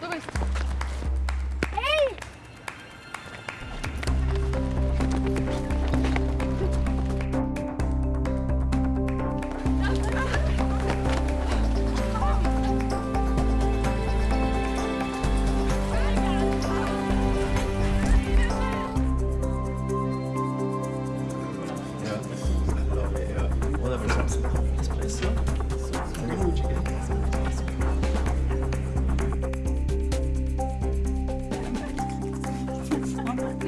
Давай. Эй! Yeah. Whatever. 妈妈的。